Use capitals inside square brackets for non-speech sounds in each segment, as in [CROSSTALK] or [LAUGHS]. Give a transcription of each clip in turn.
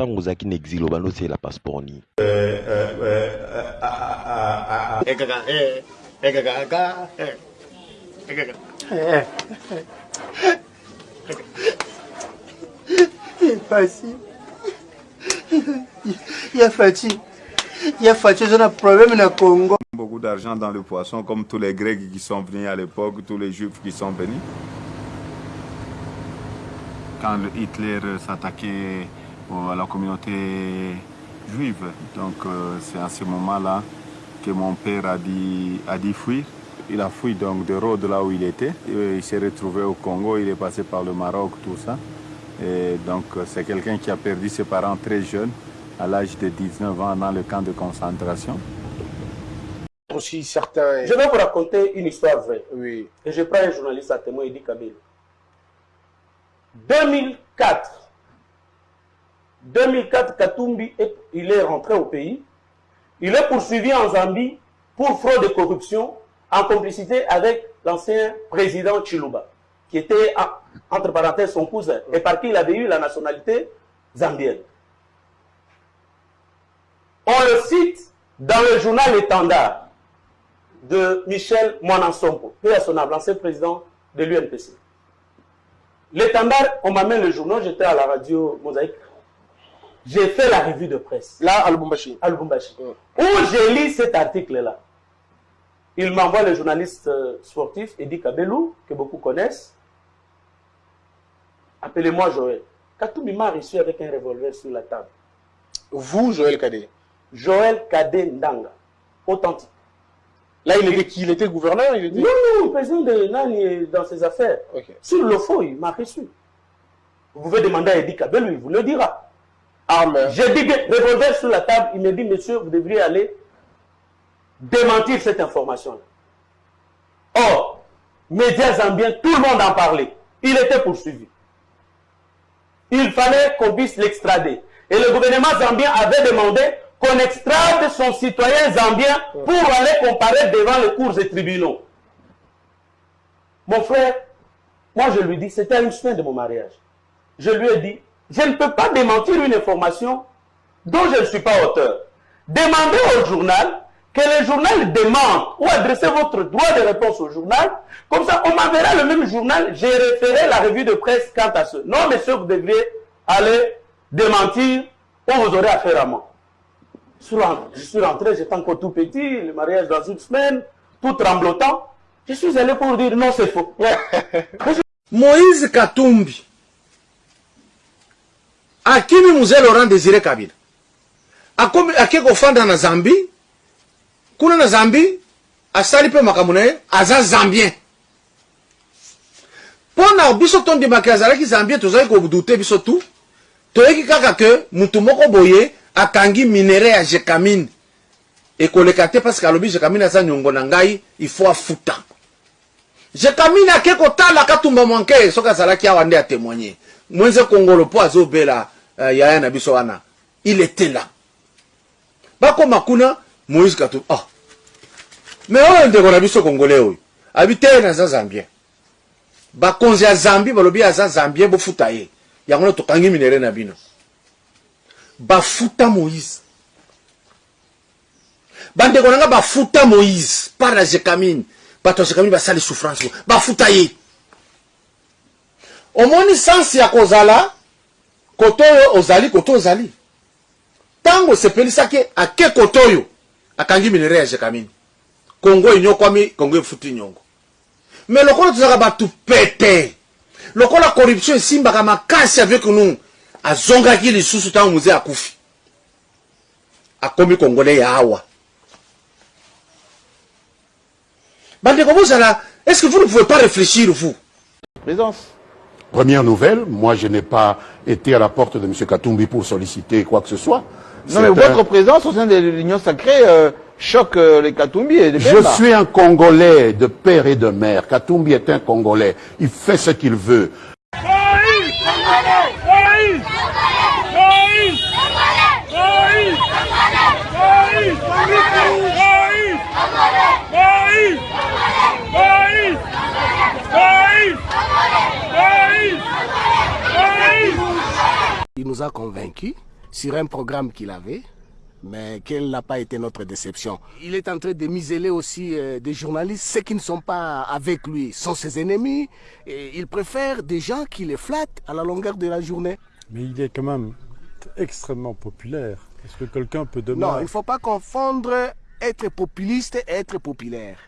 ntango ozalaki na exil obanda osala passeport nini Facile. Il y a Fatih. Il y a Fatih, j'ai un problème dans le Congo. Beaucoup d'argent dans le poisson, comme tous les Grecs qui sont venus à l'époque, tous les Juifs qui sont venus. Quand Hitler s'attaquait à la communauté juive, donc euh, c'est à ce moment-là que mon père a dit, a dit fuir. Il a fui donc de Rhodes là où il était. Et il s'est retrouvé au Congo, il est passé par le Maroc, tout ça. Et donc c'est quelqu'un qui a perdu ses parents très jeunes, à l'âge de 19 ans, dans le camp de concentration. Aussi certains... Je vais vous raconter une histoire vraie. Oui. Et je prends un journaliste à témoin, Edi Kabila. 2004, 2004, Katumbi, est- il est rentré au pays. Il est poursuivi en Zambie pour fraude et corruption en complicité avec l'ancien président Chiluba, qui était, en- entre parenthèses, son cousin, et par qui il avait eu la nationalité zambienne. On le cite dans le journal Étendard de Michel Mouanansompo, paix à son âme, l'ancien président de l'UNPC. L'étendard, on m'amène le journal, j'étais à la radio Mosaïque. J'ai fait la revue de presse Là, à Lubumbashi. à Lubumbashi, Mm. où j'ai lu cet article-là. Il m'envoie le journaliste euh, sportif Eddie Kabelou, que beaucoup connaissent. Appelez-moi Joël. Katumbi m'a reçu avec un revolver sur la table. Vous, Joël Kadé. Joël Kade Ndanga, authentique. Là, il était qui? Il était gouverneur il était... Non, non, le président de Nani est dans ses affaires. Sur le faux, il m'a reçu. Vous pouvez demander à Eddie Kabelou, il vous le dira. J'ai dit, revolver sur la table, il me dit, monsieur, vous devriez aller démentir cette information-là. Or, médias zambiens, tout le monde en parlait. Il était poursuivi. Il fallait qu'on puisse l'extrader. Et le gouvernement zambien avait demandé qu'on extrade son citoyen zambien pour aller comparer devant les cours et tribunaux. Mon frère, moi je lui dis, c'était une semaine de mon mariage. Je lui ai dit, je ne peux pas démentir une information dont je ne suis pas auteur. Demandez au journal que le journal demande ou adressez votre droit de réponse au journal. Comme ça, on m'enverra le même journal. J'ai référé la revue de presse quant à ce. Non, monsieur, vous devriez aller démentir ou vous aurez affaire à moi. Je suis rentré- j'étais encore tout petit, le mariage dans une semaine, tout tremblotant. Je suis allé pour dire non, c'est faux. [LAUGHS] moïse katumbi akimi mzee laurent désiré kabila. Akomi ake kofanda na zambi. Kuna na zambi asali mpe makambo na ye aza zambien. Mpo na biso tondimaki azalaki zambien tozalaki kodute biso tu toyeki kaka ke mutu moko boye akangi minere ya jekamine. Ekoleka te parce que alobi jekamine aza niongo na ngai ifo afuta. Jekamine ake kotala katumba mwanke soki azalaki awa nde atémoigne mwenze kongolo mpo azobela uh, yaya na biso wana. Il était là. Bakoma kuna moïse katumbi ah. me oyo ndeko na biso kongole oyo abi te naza zambien bakonzi ya zambi balobi aza zambien bofuta ye. Yango na tokangi minere na bino. Bafuta moïse. Bandeko na nga bafuta moïse par na jekamine. Bato ya jekamine basali souffrance. Bafuta ye. Omoni sansi ya kozala koto oyo ozali koto ozali. Ntango esepelisaki ake koto oyo akangi minere ya jekamine kongo enyokwami kongo efuti nyongo me lokola tozalaka bato pete lokola corruption esimbaka makasi avec nous azongaki lisusu ntango moze akufi. Akomi kongole ya awa. Bandeko bozala est ce que vous ne pouvez pas réfléchir vous? Présence. Première nouvelle, moi je n'ai pas été à la porte de M. Katumbi pour solliciter quoi que ce soit. Non, mais un- votre présence au sein de l'Union sacrée euh, choque euh, les Katumbi et les Je suis un Congolais de père et de mère. Katumbi est un Congolais. Il fait ce qu'il veut. Nous a convaincus sur un programme qu'il avait, mais quelle n'a pas été notre déception. Il est en train de miseler aussi euh, des journalistes, ceux qui ne sont pas avec lui sont ses ennemis, et il préfère des gens qui les flattent à la longueur de la journée. Mais il est quand même extrêmement populaire. Est-ce que quelqu'un peut demander Non, il ne faut pas confondre être populiste et être populaire.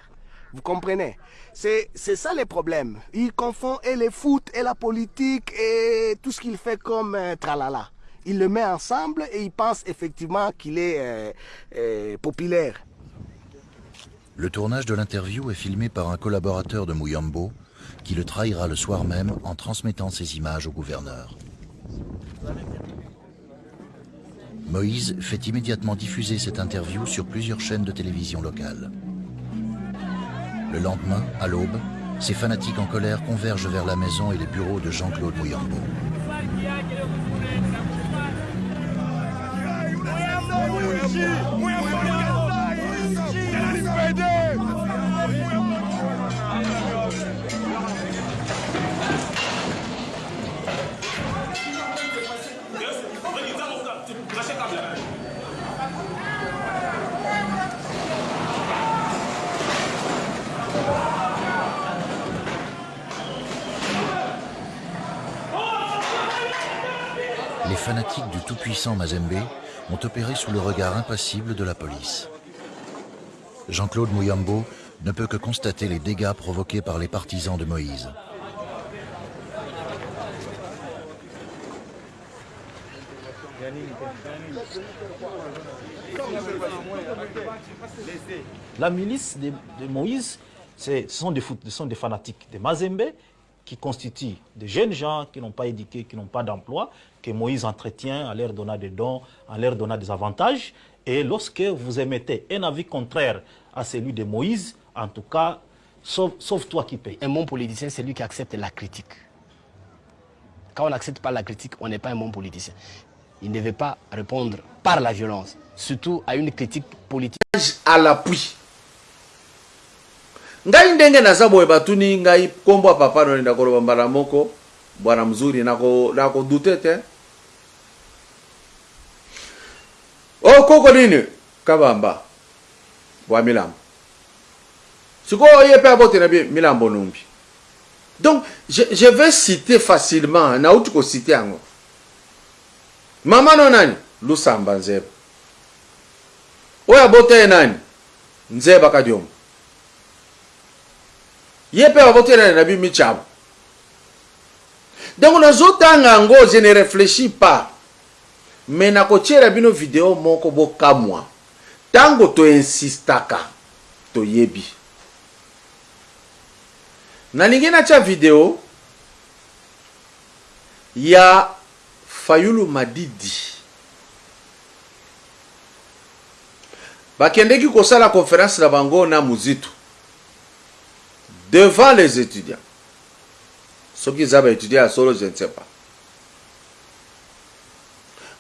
Vous comprenez? C'est ça le problème. Il confond et le foot et la politique et tout ce qu'il fait comme euh, tralala. Il le met ensemble et il pense effectivement qu'il est euh, euh, populaire. Le tournage de l'interview est filmé par un collaborateur de Mouyambo qui le trahira le soir même en transmettant ces images au gouverneur. Moïse fait immédiatement diffuser cette interview sur plusieurs chaînes de télévision locales. Le lendemain, à l'aube, ces fanatiques en colère convergent vers la maison et les bureaux de Jean-Claude Mouyambo. Fanatiques du tout-puissant Mazembe ont opéré sous le regard impassible de la police. Jean-Claude Mouyambo ne peut que constater les dégâts provoqués par les partisans de Moïse. La milice de, Moïse, ce sont, des sont des fanatiques de Mazembe qui constituent des jeunes gens qui n'ont pas éduqué, qui n'ont pas d'emploi, que Moïse entretient en leur donnant des dons, en leur donnant des avantages. Et lorsque vous émettez un avis contraire à celui de Moïse, en tout cas, sauf, sauf toi qui paye. Un bon politicien, c'est lui qui accepte la critique. Quand on n'accepte pas la critique, on n'est pas un bon politicien. Il ne veut pas répondre par la violence, surtout à une critique politique. à l'appui ngai ndenge naza boye batuni ngai nkombo ya papa nolinda koloba mbala moko bwana mzuri nako nakodute te. O koko nini? Kabamba. Bwa milambo. Sikoyo ye mpe abotela bi milambo numbi. Donc je, je vais citer facilement nauti kocite yango. Mama no nani? Lusamba nzeba. Oyo abota ye nani? Nzeba kadiomo ye mpe babotelana na bimi tyabo donc nazotanga yango je ne réfléchis pas. Me nakotiela bino video moko bokamwa. Ntango toinsistaka toyebi nalingi natya video ya fayulu madidi. Bakendeki kosala conférence na bango na muzitu devant les étudiants. Soki eza baétudiant ya solo je ne sais pas.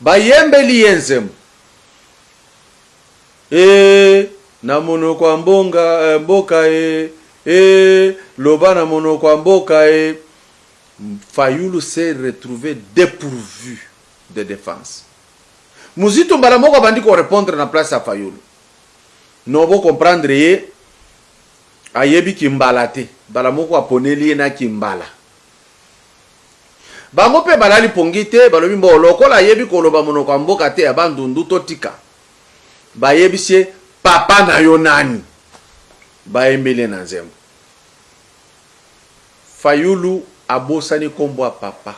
Bayembeli ye nzembo. E na monoko ya mbonga eh, mboka e e loba na monoko ya mboka e fayulu s'est retrouvé dépourvu de défense. Muzitu mbala moko abandi korépondre na place ya fayulu. No bocomprendre ye ayebi kimbala te. Mbala moko aponeli ye na kimbala. Bango mpe balali pongi te balobi mbo lokola ayebi koloba monoko ya mboka te ya bandundu totika. Bayebisi ye papa na yo nani? Bayembeli ye na nzembo. Fayulu abosani nkombo ya papa.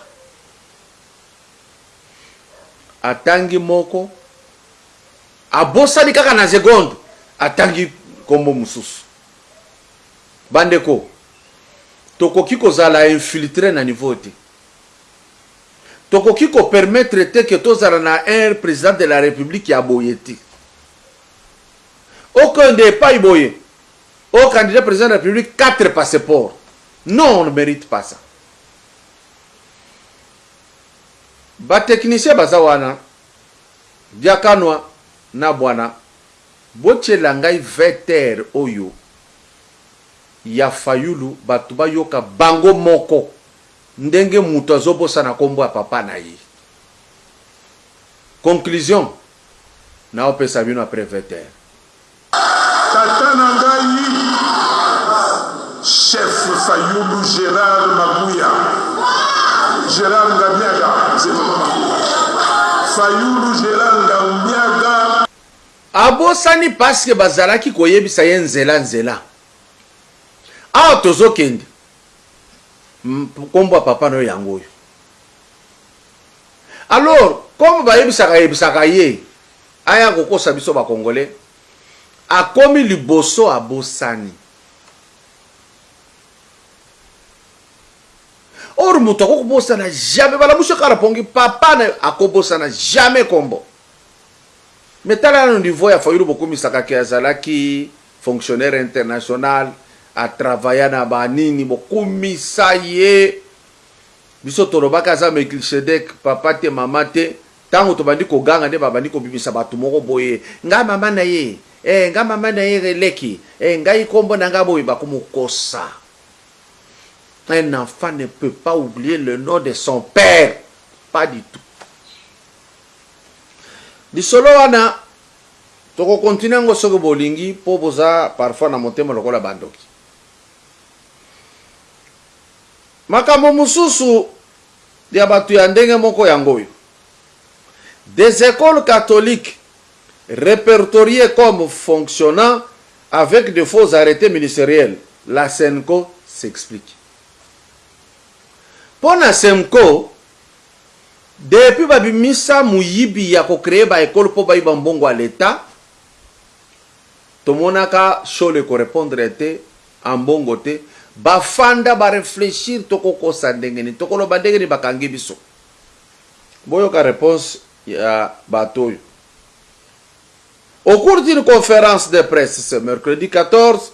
Atangi moko abosani kaka na segonde atangi nkombo mosusu bandeko tokoki kozala infiltre na niveau te. Tokoki kopermettre te ke tozala na un président de la république ya boye te. Okende epai boye. O candidat président de la république quatre passeport non on ne mérite pas ça. Batechnicien baza wana diakanwa na bwana botyela ngai vetere oyo ya fayulu bato bayoka bango moko. Ndenge moto azobosana nkombo ya papa na ye. Conclusion. Naopesa bino après 20 heures tata na ngai chef fayulu gérard mabuya gérard ngamiaga fayulu gérard ngamiaga. Abosani parceke bazalaki koyebisa ye nzela nzela awa tozokende. Nkombo ya papa na yo yango oyo. Alors comme bayebisaka yebisaka ye aya kokosa biso bakongolais akomi liboso abosani or moto akokobosana jamais balamusi kaka pongi papa na akobosana jamais kombo. Me tala nano niveau ya fayulu bokomisakaki azalaki fonctionnaire international atravailla na banini bokumisa ye biso tolobaki aza melkisedek papa te mama te. Ntango tobandi koganga nde babandi kobimisa bato moko boye. Ngai mama na ye. E, mama na ye eleki e, ngai nkombo na ngai boye bakomokosa un enfant ne peut pas oublier le nom de son père. Pas du tout. Lisolo wana tokokontinue yango soki bolingi mpo boza parfois na motema lokola bandoki makambo mosusu ya bato ya ndenge moko yango oyo. Des écoles catholiques répertoriées comme fonctionnant avec de faux arrêtés ministériels. La senco s'explique. Mpo na senco depuis babimisa moyibi ya kocreye baekole mpo bayiba mbongo ya leta tomonaka shole korépondre te en mbongo te bafanda bakangi biso. Réponse ya bato au cours d'une conférence de presse ce mercredi 14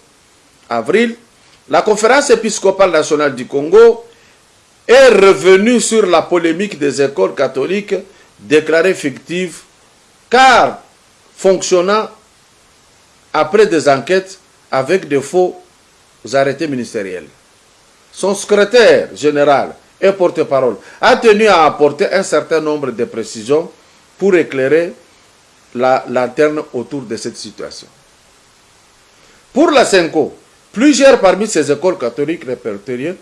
avril la conférence épiscopale nationale du congo est revenue sur la polémique des écoles catholiques déclarées fictives car fonctionnant après des enquêtes avec de faux arrêtés ministériels. Son secrétaire général et porte-parole a tenu à apporter un certain nombre de précisions pour éclairer la lanterne autour de cette situation. Pour la CENCO, plusieurs parmi ces écoles catholiques répertoriées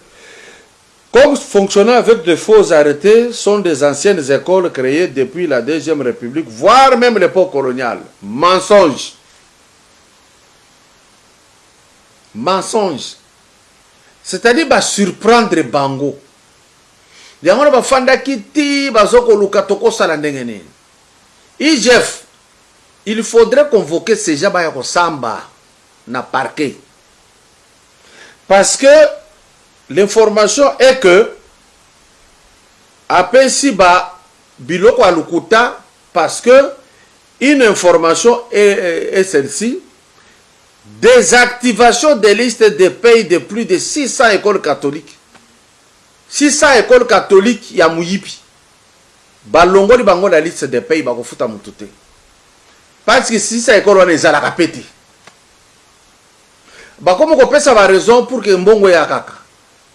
comme fonctionnant avec de faux arrêtés sont des anciennes écoles créées depuis la Deuxième République, voire même l'époque coloniale. Mensonge. Mensonge. C'est-à-dire bah, surprendre bango. yango na bafandaki ti bazokoluka tokosala ndenge nini igef il faudrait convoquer ces gens baya kosamba na parquet parce que l'information est que apesi ba biloko ya lokuta parce que une information est, est celle-ci désactivation des listes de pays de plus de 600 écoles catholiques. 600 écoles catholiques ya moyibi balongoli bango na liste de pays bakofuta motu te. Parce que 600 école wana ezalaka pe te bakomi kopesa baraison pour ke mbongo eya kaka.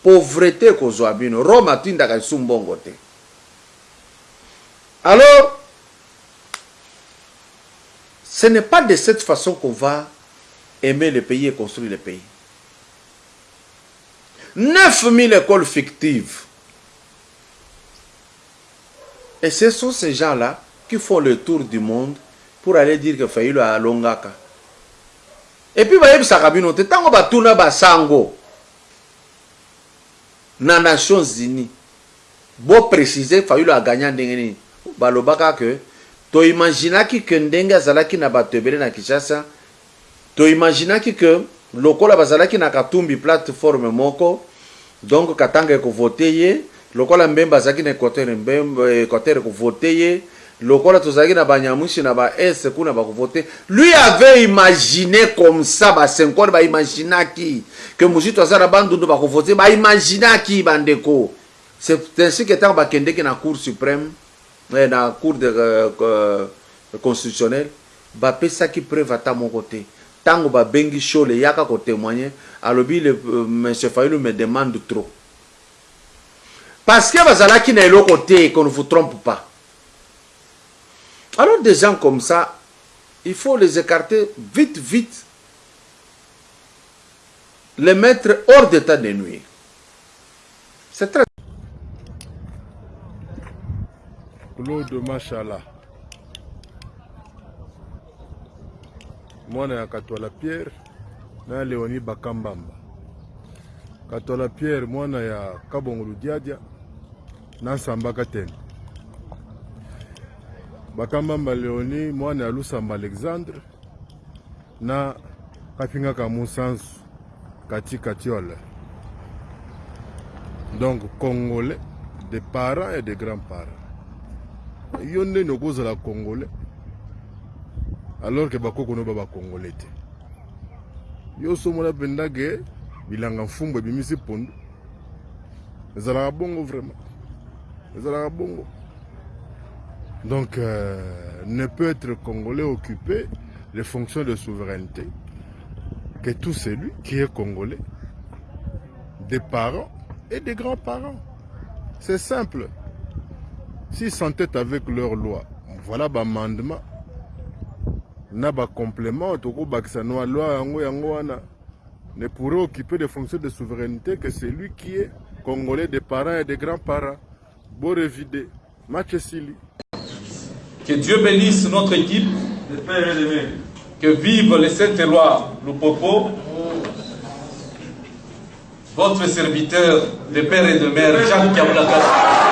Pauvreté ekozwa bino. Rome atindaka esu mbongo te. Alors ce n'est pas de cette façon qu'on va aimer le pays et construire le pays 9000 écoles fictives. Et ce sont ces gens-là qui font le tour du monde pour aller dire que Fayulu a longaka. Et puis, vous savez, tant que batuna basango na Nations Unies, bon préciser Fayulu a gagné ndenge nini. Balobaka que to imaginaki que ndenge azalaki na bato ebele na Kinshasa, to imaginaki que lokola bazalaki na katumbi plateforme moko donc katanga ekovote ye lokola mbembe azalaki na équateur mbembe équateur ekovote ye lokola tozalaki na banyamwisi na baese kuna bakovote lui avait imaginé comme ça basenkone baimaginaki ke mosusu aza na bandundu bakovote baimaginaki bandeko. C'est ainsi que ntango bakendeki na cour suprême eh, na cour de euh, constitutionnelle bapesaki preuve ata moko te ntango babengi shole yaka kotémoigner alobi le euh, monsieur fayulu me demande trop parce que bazalaki na eloko te qu'on ne vous trompe pas des gens comme ça, il faut les écarter vite, vite. Les mettre hors d'état de nuire. C'est très... Claude Machala. Mwana ya katwala pierre na leoni bakambamba. Katwala pierre mwana ya kabongolu diadia na nsambaka tene bakambamba leoni mwana ya lusamba alexandre na kapingaka musansu kati katiole donc congolais de parents et de grands parents yo ndeni okozala congolais alors ke bakoko no ba bacongolais te. Yo somona mpenza ke bilanga mfumbu ebimisi pondu. Bongo vraiment. Bongo. Donc euh, ne peut être congolais occupé les fonctions de souveraineté que tout celui qui est congolais des parents et des grands-parents. C'est simple. S'ils s'entêtent avec leur loi voilà bamandement na bacomplément tokobakisa no loi yango yango wana ne pourrait occuper des fonctions de souveraineté que celui qui est congolais des parents et des grands-parents borevide match esili Que Dieu bénisse notre équipe. Que vive le Saint-Éloi Lupopo. Votre serviteur de père et de mère, Jacques Kaboulaka.